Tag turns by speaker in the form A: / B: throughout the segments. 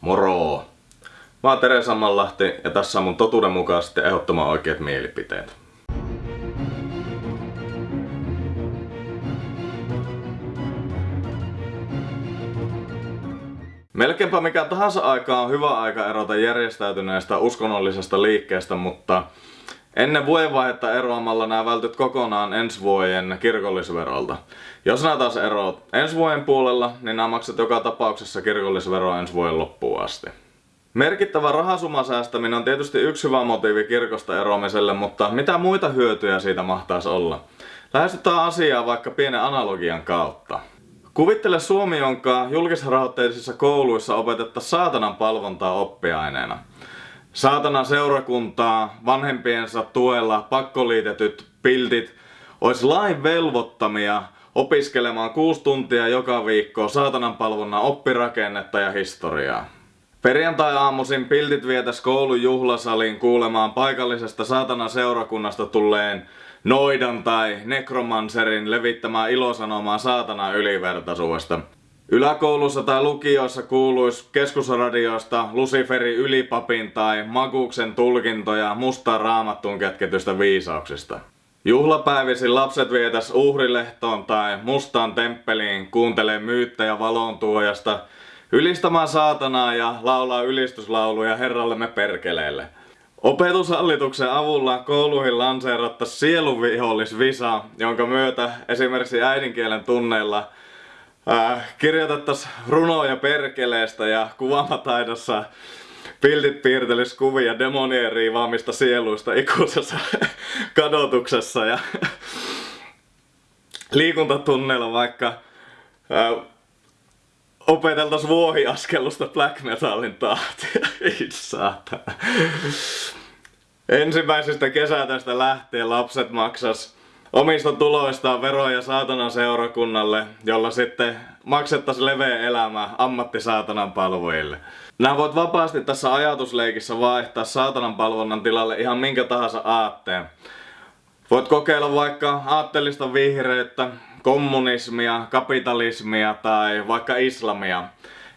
A: Moro! Mä oon Tere Sammanlahti ja tässä on mun totuudenmukaisesti ehdottoman oikeat mielipiteet. Melkeinpä mikä tahansa aika on hyvä aika erota järjestäytyneestä uskonnollisesta liikkeestä, mutta ennen vuodenvaihetta eroamalla nämä vältyt kokonaan ensi vuoden kirkollisverolta. Jos nämä taas eroat ensi vuoden puolella, niin nämä maksat joka tapauksessa kirkollisveroa ensi vuoden loppuun asti. Merkittävä rahasumma säästäminen on tietysti yksi hyvä motiivi kirkosta eroamiselle, mutta mitä muita hyötyjä siitä mahtaisi olla? Lähestytään asiaa vaikka pienen analogian kautta. Kuvittele Suomi, jonka julkisrahoitteisissa kouluissa opetetta saatanan palvontaa oppiaineena. Saatanan seurakuntaa, vanhempiensa tuella pakkoliitetyt piltit olisi lain velvoittamia opiskelemaan kuusi tuntia joka viikko saatanan palvonnan oppirakennetta ja historiaa. Perjantai-aamuisin piltit vietäs koulun juhlasaliin kuulemaan paikallisesta saatana seurakunnasta tulleen noidan tai nekromanserin levittämää ilosanomaa saatana ylivertaisuudesta. Yläkoulussa tai lukioissa kuuluisi keskusradioista Luciferin ylipapin tai Maguksen tulkintoja mustaan raamattuun kätketystä viisauksista. Juhlapäivisin lapset vietäs uhrilehtoon tai mustaan temppeliin kuuntelee myyttejä valontuojasta ylistämään saatanaa ja laulaa ylistyslauluja herrallemme perkeleelle. Opetushallituksen avulla kouluihin lanseerattaisiin sieluvihollisvisa, jonka myötä esimerkiksi äidinkielen tunneilla äh, kirjoitettaisiin runoja perkeleestä ja kuvaamataidossa Piltit piirtelis kuvia demonien riivaamista sieluista ikuisessa kadotuksessa ja liikuntatunneilla vaikka äh, opeteltais vuohiaskellusta black metalin tahtia. Ei saatana. Ensimmäisestä kesätästä lähtien lapset maksas omista tuloistaan veroja saatanan seurakunnalle, jolla sitten maksettaisiin leveä elämä ammattisaatanan palvojille. Nämä voit vapaasti tässä ajatusleikissä vaihtaa saatanan palvonnan tilalle ihan minkä tahansa aatteen. Voit kokeilla vaikka aatteellista vihreyttä, kommunismia, kapitalismia tai vaikka islamia.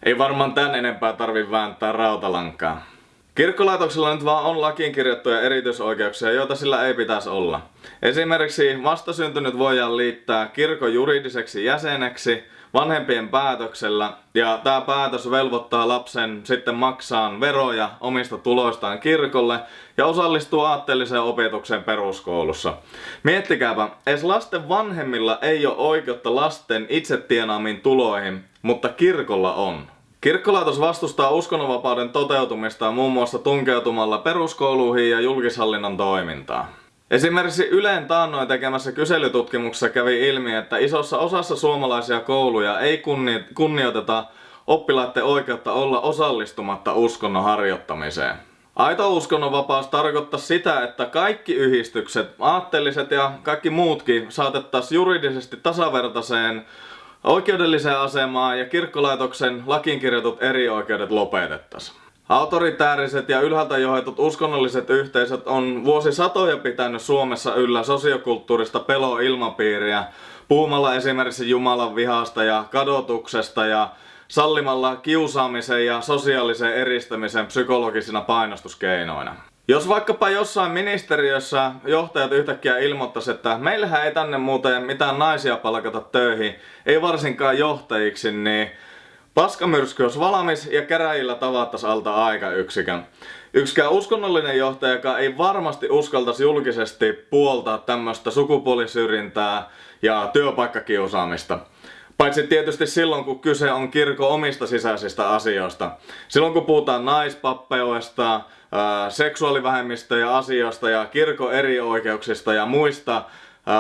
A: Ei varmaan tän enempää tarvi vääntää rautalankaa. Kirkkolaitoksella nyt vaan on lakiin kirjattuja erityisoikeuksia, joita sillä ei pitäisi olla. Esimerkiksi vastasyntynyt voidaan liittää kirkon juridiseksi jäseneksi vanhempien päätöksellä ja tämä päätös velvoittaa lapsen sitten maksaa veroja omista tuloistaan kirkolle ja osallistuu aatteelliseen opetukseen peruskoulussa. Miettikääpä, edes lasten vanhemmilla ei ole oikeutta lasten itse tienaamiin tuloihin, mutta kirkolla on. Kirkkolaitos vastustaa uskonnonvapauden toteutumista muun muassa tunkeutumalla peruskouluihin ja julkishallinnon toimintaan. Esimerkiksi Yleen taannoin tekemässä kyselytutkimuksessa kävi ilmi, että isossa osassa suomalaisia kouluja ei kunni- kunnioiteta oppilaiden oikeutta olla osallistumatta uskonnon harjoittamiseen. Aito uskonnonvapaus tarkoittaa sitä, että kaikki yhdistykset, aatteelliset ja kaikki muutkin saatettaisiin juridisesti tasavertaiseen oikeudelliseen asemaan ja kirkkolaitoksen lakiin kirjatut eri oikeudet lopetettaisiin. Autoritääriset ja ylhäältä johdetut uskonnolliset yhteisöt on vuosisatoja pitänyt Suomessa yllä sosiokulttuurista peloilmapiiriä puhumalla esimerkiksi Jumalan vihasta ja kadotuksesta ja sallimalla kiusaamisen ja sosiaalisen eristämisen psykologisina painostuskeinoina. Jos vaikkapa jossain ministeriössä johtajat yhtäkkiä ilmoittaisi, että meillähän ei tänne muuten mitään naisia palkata töihin, ei varsinkaan johtajiksi, niin paskamyrsky olisi valmis ja käräjillä tavattaisi alta aikayksikön. Yksikään uskonnollinen johtaja, ei varmasti uskaltaisi julkisesti puoltaa tämmöistä sukupuolisyrjintää ja työpaikkakiusaamista. Paitsi tietysti silloin, kun kyse on kirkon omista sisäisistä asioista. Silloin, kun puhutaan naispappeudesta, seksuaalivähemmistöjen asioista ja kirkon erioikeuksista ja muista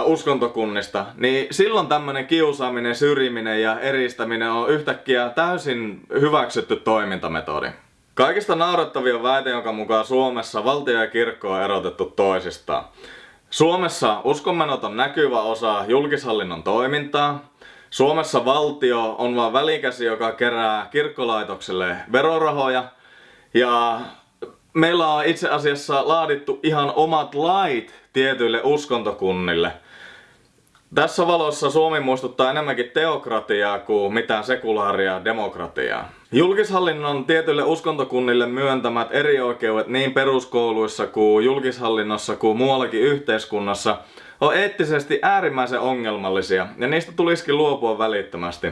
A: uskontokunnista, niin silloin tämmöinen kiusaaminen, syrjiminen ja eristäminen on yhtäkkiä täysin hyväksytty toimintametodi. Kaikista naurettavia väite, jonka mukaan Suomessa valtio ja kirkko on erotettu toisistaan. Suomessa uskonmenot on näkyvä osa julkishallinnon toimintaa. Suomessa valtio on vain välikäsi, joka kerää kirkkolaitokselle verorahoja. Ja meillä on itse asiassa laadittu ihan omat lait tietyille uskontokunnille. Tässä valossa Suomi muistuttaa enemmänkin teokratiaa kuin mitään sekulaaria demokratiaa. Julkishallinnon tietyille uskontokunnille myöntämät erioikeudet niin peruskouluissa kuin julkishallinnossa kuin muuallakin yhteiskunnassa on eettisesti äärimmäisen ongelmallisia ja niistä tulisikin luopua välittömästi.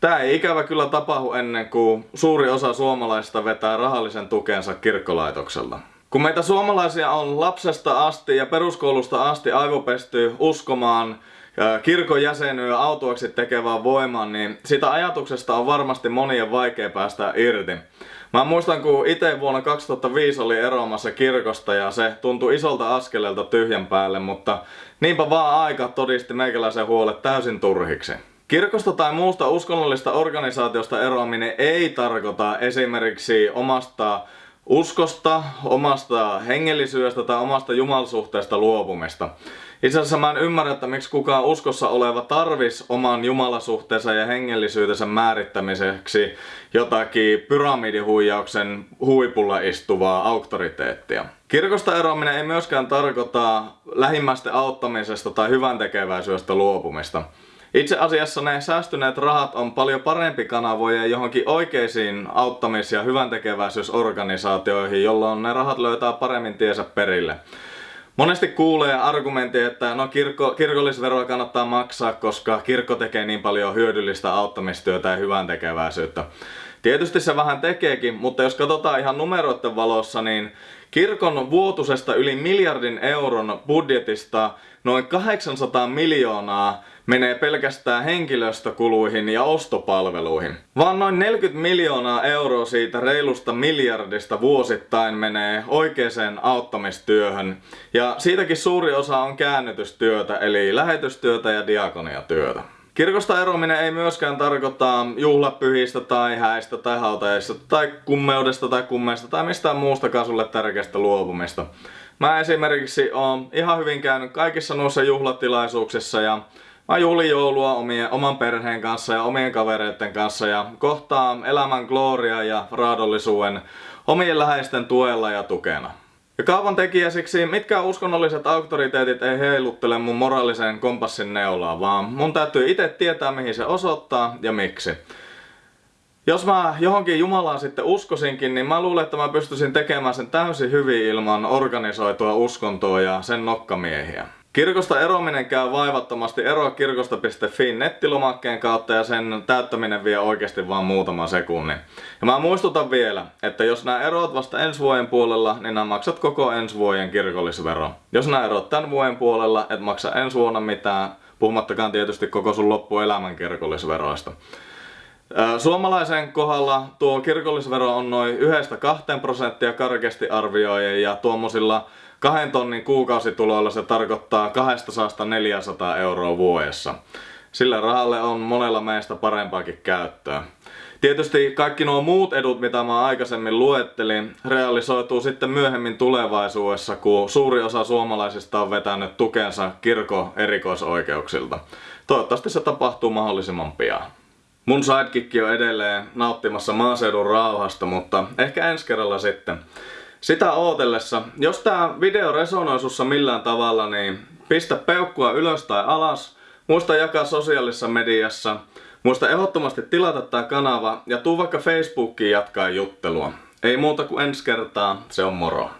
A: Tämä ei ikävä kyllä tapahdu ennen kuin suuri osa suomalaisista vetää rahallisen tukensa kirkkolaitokselta. Kun meitä suomalaisia on lapsesta asti ja peruskoulusta asti aivopesty uskomaan kirkon jäsenyyden autuaksi tekevään voimaan, niin sitä ajatuksesta on varmasti monien vaikea päästä irti. Mä muistan, kun itse vuonna 2005 oli eroamassa kirkosta ja se tuntui isolta askeleelta tyhjän päälle, mutta niinpä vaan aika todisti meikäläisen huolet täysin turhiksi. Kirkosta tai muusta uskonnollista organisaatiosta eroaminen ei tarkoita esimerkiksi omasta uskosta, omasta hengellisyydestä tai omasta jumalsuhteesta luopumista. Itse asiassa mä en ymmärrä, että miksi kukaan uskossa oleva tarvis oman jumalasuhteensa ja hengellisyytensä määrittämiseksi jotakin pyramidihuijauksen huipulla istuvaa auktoriteettia. Kirkosta eroaminen ei myöskään tarkoita lähimmäisten auttamisesta tai hyvän tekeväisyydestä luopumista. Itse asiassa ne säästyneet rahat on paljon parempi kanavoja johonkin oikeisiin auttamis- ja hyväntekeväisyysorganisaatioihin, jolloin ne rahat löytää paremmin tiesä perille. Monesti kuulee argumentti, että no kirkko, kirkollisveroa kannattaa maksaa, koska kirkko tekee niin paljon hyödyllistä auttamistyötä ja hyvän tekeväisyyttä. Tietysti se vähän tekeekin, mutta jos katsotaan ihan numeroiden valossa, niin kirkon vuotusesta yli miljardin euron budjetista noin 800 miljoonaa menee pelkästään henkilöstökuluihin ja ostopalveluihin. Vaan noin 40 miljoonaa euroa siitä reilusta miljardista vuosittain menee oikeaan auttamistyöhön. Ja siitäkin suuri osa on käännytystyötä, eli lähetystyötä ja diakoniatyötä. Kirkosta eroaminen ei myöskään tarkoita juhlapyhistä tai häistä tai hautajaisista tai kummeudesta tai kummeista tai mistään muustakaan sulle tärkeästä luopumista. Mä esimerkiksi oon ihan hyvin käynyt kaikissa noissa juhlatilaisuuksissa ja Mä juhlin joulua omien, oman perheen kanssa ja omien kavereiden kanssa ja kohtaan elämän gloria ja raadollisuuden omien läheisten tuella ja tukena. Ja kaavan tekijäsiksi mitkä uskonnolliset auktoriteetit ei heiluttele mun moraalisen kompassin neulaa, vaan mun täytyy itse tietää mihin se osoittaa ja miksi. Jos mä johonkin Jumalaan sitten uskosinkin, niin mä luulen, että mä pystyisin tekemään sen täysin hyvin ilman organisoitua uskontoa ja sen nokkamiehiä. Kirkosta eroaminen käy vaivattomasti eroakirkosta.fi nettilomakkeen kautta ja sen täyttäminen vie oikeasti vain muutaman sekunnin. Ja mä muistutan vielä, että jos nämä erot vasta ensi vuoden puolella, niin nämä maksat koko ensi vuoden kirkollisvero. Jos nämä erot tämän vuoden puolella, et maksa ensi vuonna mitään, puhumattakaan tietysti koko sun loppuelämän kirkollisveroista. Suomalaisen kohdalla tuo kirkollisvero on noin 1-2 prosenttia karkeasti arvioiden ja tuommoisilla kahden tonnin kuukausituloilla se tarkoittaa 200-400 euroa vuodessa. Sillä rahalle on monella meistä parempaakin käyttöä. Tietysti kaikki nuo muut edut, mitä mä aikaisemmin luettelin, realisoituu sitten myöhemmin tulevaisuudessa, kun suuri osa suomalaisista on vetänyt tukensa kirkon erikoisoikeuksilta. Toivottavasti se tapahtuu mahdollisimman pian. Mun sidekick on edelleen nauttimassa maaseudun rauhasta, mutta ehkä ensi kerralla sitten. Sitä ootellessa, jos tää video resonoi sussa millään tavalla, niin pistä peukkua ylös tai alas, muista jakaa sosiaalisessa mediassa, muista ehdottomasti tilata tää kanava ja tuu vaikka Facebookiin jatkaa juttelua. Ei muuta kuin ensi kertaa, se on moro.